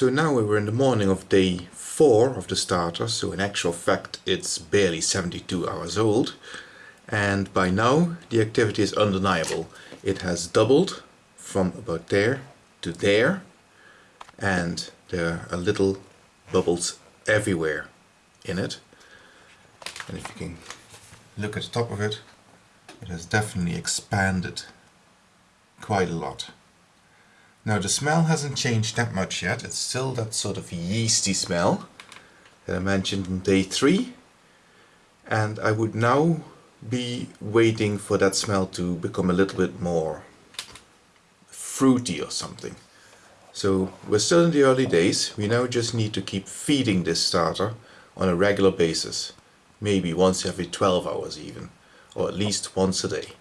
So now we're in the morning of day 4 of the starter, so in actual fact it's barely 72 hours old. And by now the activity is undeniable. It has doubled from about there to there and there are little bubbles everywhere in it. And if you can look at the top of it, it has definitely expanded quite a lot. Now the smell hasn't changed that much yet, it's still that sort of yeasty smell that I mentioned in day 3 and I would now be waiting for that smell to become a little bit more fruity or something. So we're still in the early days, we now just need to keep feeding this starter on a regular basis, maybe once every 12 hours even, or at least once a day.